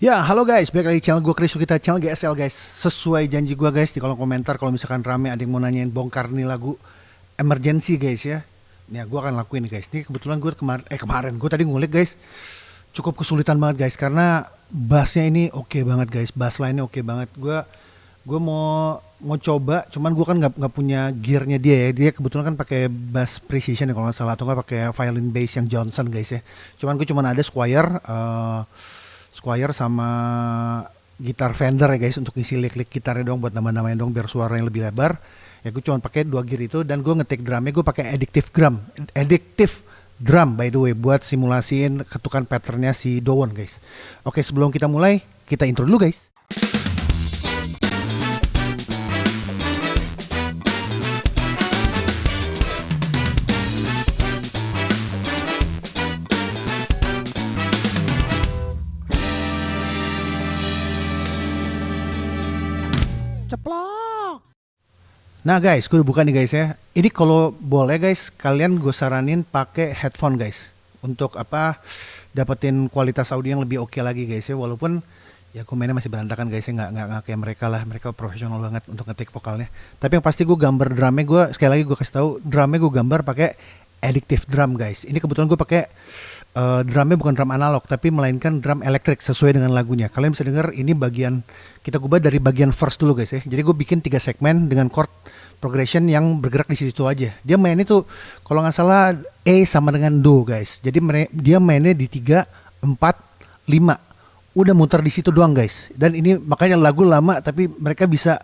Ya, halo guys, balik lagi channel gue Chris kita channel GSL guys. Sesuai janji gue guys di kolom komentar kalau misalkan rame ada yang mau nanyain bongkar nih lagu emergency guys ya. Nih, gue akan lakuin guys. Ini kebetulan gue kemarin eh kemarin gue tadi ngulik guys. Cukup kesulitan banget guys karena bassnya ini oke okay banget guys. Bass line-nya oke okay banget. Gue gue mau mau coba cuman gue kan nggak nggak punya gearnya dia ya dia kebetulan kan pakai bass precision ya kalau nggak salah atau nggak pakai violin bass yang Johnson guys ya cuman gue cuman ada Squire uh, Squire sama gitar Fender ya guys untuk ngisi lick-lick gitarnya dong buat nama-namain dong biar suaranya lebih lebar. Ya gue cuma pakai dua gear itu dan gue ngetik drumnya gue pakai addictive drum. Addictive drum by the way buat simulasiin ketukan patternnya si Dowon guys. Oke sebelum kita mulai kita intro dulu guys ceplok. Nah guys, gue buka nih guys ya. Ini kalau boleh guys, kalian gue saranin pakai headphone guys. Untuk apa? Dapetin kualitas audio yang lebih oke okay lagi guys ya. Walaupun ya mainnya masih berantakan guys ya. Nggak, nggak, nggak kayak mereka lah. Mereka profesional banget untuk ngetik vokalnya. Tapi yang pasti gue gambar drumnya gue, sekali lagi gue kasih tahu drumnya gue gambar pakai addictive drum guys. Ini kebetulan gue pakai uh, drumnya bukan drum analog tapi melainkan drum elektrik sesuai dengan lagunya. Kalian bisa dengar ini bagian kita ubah dari bagian first dulu guys ya. Jadi gue bikin tiga segmen dengan chord progression yang bergerak di situ aja. Dia main itu kalau nggak salah E sama dengan Do guys. Jadi dia mainnya di tiga empat lima Udah muter di situ doang guys. Dan ini makanya lagu lama tapi mereka bisa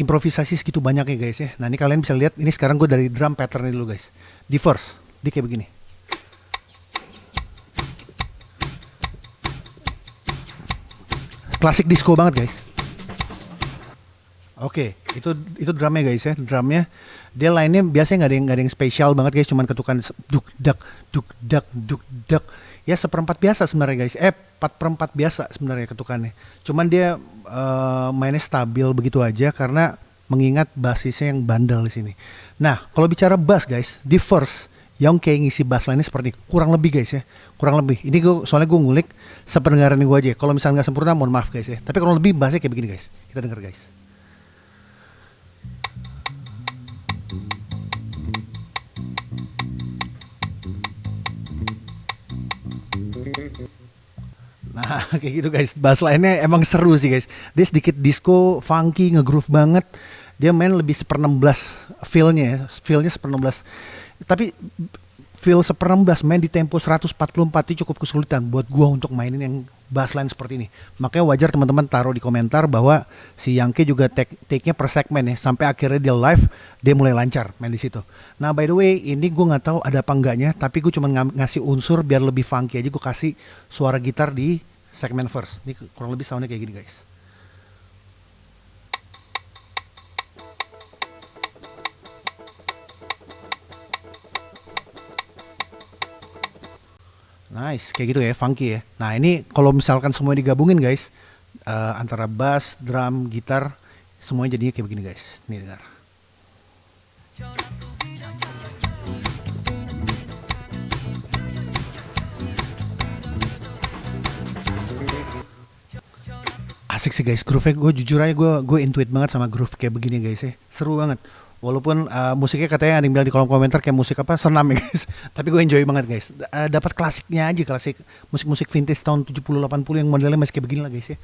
improvisasi segitu banyak ya guys ya. Nah ini kalian bisa lihat ini sekarang gue dari drum pattern dulu guys. Di first, di kayak begini. Klasik disco banget guys. Oke, okay, itu itu drumnya guys ya, drumnya dia lainnya biasanya nggak ada yang nggak ada yang spesial banget guys, cuman ketukan duk dak duk dak duk dak ya seperempat biasa sebenarnya guys, eh empat perempat biasa sebenarnya ketukannya, cuman dia uh, mainnya stabil begitu aja karena mengingat basisnya yang bandel di sini. Nah kalau bicara bass guys, di first yang kayak ngisi bass line seperti kurang lebih guys ya. Kurang lebih. Ini gue soalnya gue ngulik sependengaran gue aja. Kalau misalnya nggak sempurna mohon maaf guys ya. Tapi kurang lebih bassnya kayak begini guys. Kita denger guys. Nah kayak gitu guys. Bass line-nya emang seru sih guys. Dia sedikit disco Funky Ngegroove banget Dia main lebih seper 16 Feel-nya ya Feel-nya seper 16 tapi feel seper-16 main di tempo 144 itu cukup kesulitan buat gua untuk mainin yang bassline seperti ini. Makanya wajar teman-teman taruh di komentar bahwa si Yangke juga take-nya per segmen ya sampai akhirnya dia live dia mulai lancar main di situ. Nah by the way ini gue nggak tahu ada apa enggaknya tapi gue cuma ng ngasih unsur biar lebih funky aja gue kasih suara gitar di segmen first. Ini kurang lebih soundnya kayak gini guys. Nice, kayak gitu ya, funky ya. Nah ini kalau misalkan semua digabungin guys, uh, antara bass, drum, gitar, semuanya jadinya kayak begini guys. Nih dengar. Asik sih guys, groove-nya gue jujur aja gue gue intuit banget sama groove kayak begini guys ya. Seru banget. Walaupun uh, musiknya katanya ada yang bilang di kolom komentar kayak musik apa senam ya guys. Tapi gue enjoy banget guys. Uh, Dapat klasiknya aja klasik musik-musik vintage tahun 70 80 yang modelnya masih kayak begini lah guys ya.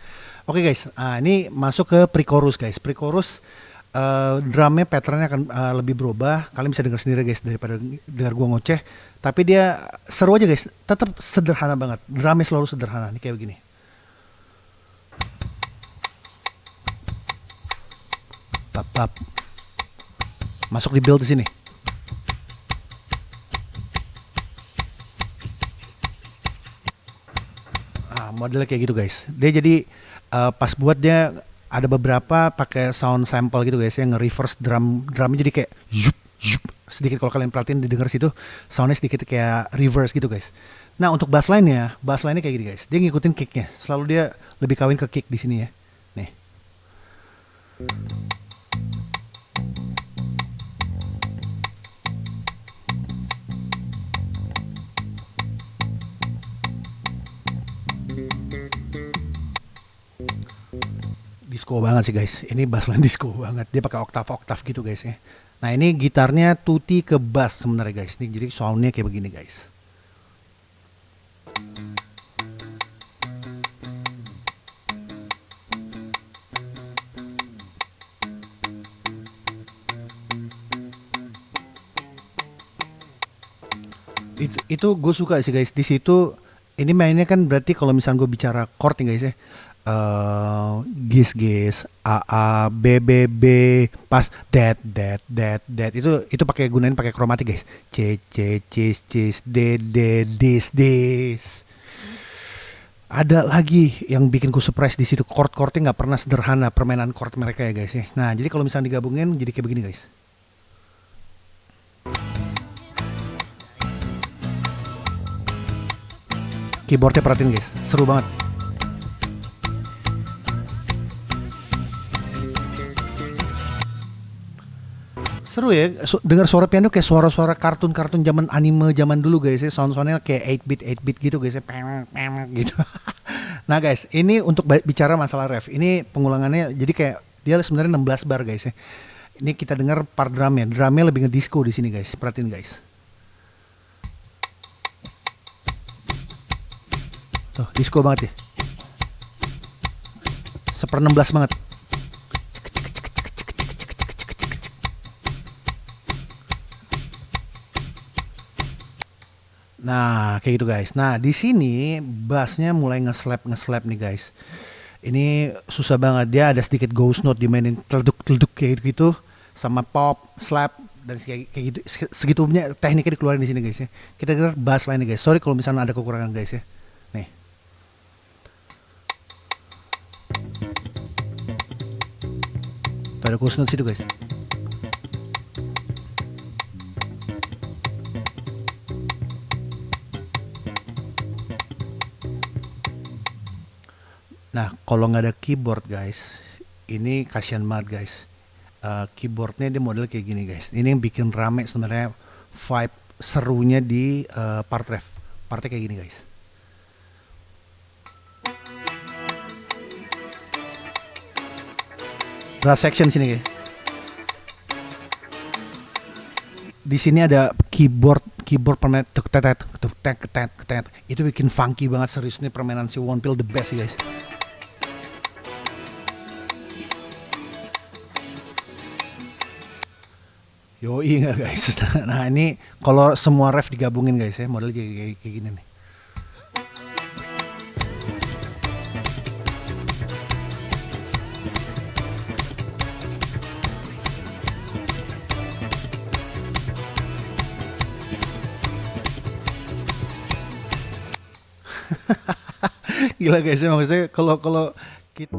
Oke okay, guys, uh, ini masuk ke pre-chorus guys. Pre-chorus uh, drumnya patternnya akan uh, lebih berubah. Kalian bisa dengar sendiri guys daripada dengar gue ngoceh. Tapi dia seru aja guys. Tetap sederhana banget. Drumnya selalu sederhana. Ini kayak begini. Pap pap masuk di build di sini. Nah, modelnya kayak gitu guys. Dia jadi uh, pas buat dia ada beberapa pakai sound sample gitu guys yang nge-reverse drum drumnya jadi kayak yup yup sedikit kalau kalian perhatiin didengar situ soundnya sedikit kayak reverse gitu guys. Nah untuk bass line-nya, bass line-nya kayak gini guys. Dia ngikutin kicknya. Selalu dia lebih kawin ke kick di sini ya. Nih. Disco banget sih guys. Ini bassline disco banget. Dia pakai oktav-oktav gitu guys ya. Nah ini gitarnya tuti ke bass sebenarnya guys. Ini jadi soundnya kayak begini guys. itu itu gue suka sih guys di situ ini mainnya kan berarti kalau misalnya gue bicara chord nih guys ya uh, gis gis a a b b b pas dead dead dead dead itu itu pakai gunain pakai kromatik guys. C c cis cis d d dis dis ada lagi yang bikin gue surprise di situ. Chord chordnya nggak pernah sederhana permainan chord mereka ya guys ya. Nah jadi kalau misalnya digabungin jadi kayak begini guys. Keyboardnya perhatiin guys. Seru banget seru ya. Dengar suara piano kayak suara-suara kartun-kartun zaman anime zaman dulu guys ya. Sound-soundnya kayak 8 bit 8 bit gitu guys ya. Gitu. Nah guys ini untuk bicara masalah ref. Ini pengulangannya jadi kayak dia sebenarnya 16 bar guys ya. Ini kita dengar part drumnya. Drumnya lebih ngedisco di sini guys. Perhatiin guys. Tuh, disco banget ya. Seper 16 banget. Nah, kayak gitu guys. Nah, di sini bassnya mulai nge-slap nge-slap nih guys. Ini susah banget dia ada sedikit ghost note dimainin teleduk-teleduk kayak gitu sama pop, slap dan kayak, kayak gitu segitunya tekniknya dikeluarin di sini guys ya. Kita dengar bass lainnya guys. Sorry kalau misalnya ada kekurangan guys ya. Nih. Tuh ada note situ guys. Nah, kalau nggak ada keyboard guys, ini kasihan banget guys. Uh, keyboardnya dia model kayak gini guys. Ini yang bikin rame sebenarnya vibe serunya di uh, part ref. Partnya kayak gini guys. brass section sini guys. Di sini ada keyboard keyboard permainan tuk tetet tuk tet tet tet itu bikin funky banget serius nih permainan si One Pill the best guys. Yo iya guys. Nah ini kalau semua ref digabungin guys ya model kayak, kayak, kayak gini nih. Gila guys, ya maksudnya kalau kalau kita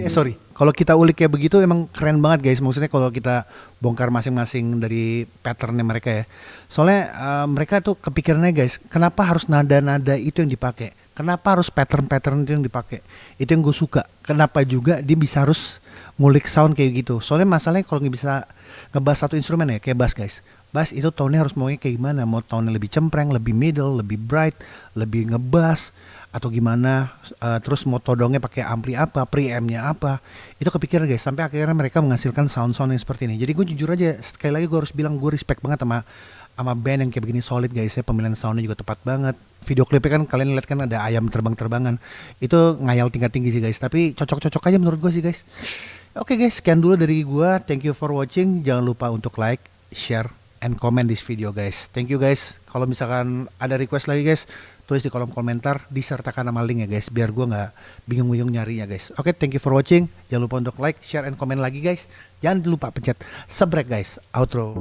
ya sorry, kalau kita ulik kayak begitu emang keren banget guys. Maksudnya kalau kita bongkar masing-masing dari patternnya mereka ya. Soalnya uh, mereka tuh kepikirannya guys, kenapa harus nada-nada itu yang dipakai? Kenapa harus pattern-pattern itu yang dipakai? Itu yang gue suka. Kenapa juga dia bisa harus ngulik sound kayak gitu? Soalnya masalahnya kalau nggak bisa ngebahas satu instrumen ya, kayak bass guys. Bass itu tone-nya harus maunya kayak gimana? Mau tone lebih cempreng, lebih middle, lebih bright, lebih ngebass atau gimana uh, terus mau todongnya pakai ampli apa preampnya apa itu kepikiran guys. Sampai akhirnya mereka menghasilkan sound sound yang seperti ini. Jadi gue jujur aja sekali lagi gue harus bilang gue respect banget sama sama band yang kayak begini solid guys ya. Pemilihan soundnya juga tepat banget. Video klipnya kan kalian lihat kan ada ayam terbang-terbangan. Itu ngayal tingkat tinggi sih guys. Tapi cocok-cocok aja menurut gue sih guys. Oke okay guys sekian dulu dari gue thank you for watching. Jangan lupa untuk like share and comment this video guys. Thank you guys. Kalau misalkan ada request lagi guys, tulis di kolom komentar disertakan nama link ya guys biar gue nggak bingung-bingung nyarinya guys. Oke, okay, thank you for watching. Jangan lupa untuk like, share, and comment lagi guys. Jangan lupa pencet subscribe guys. Outro.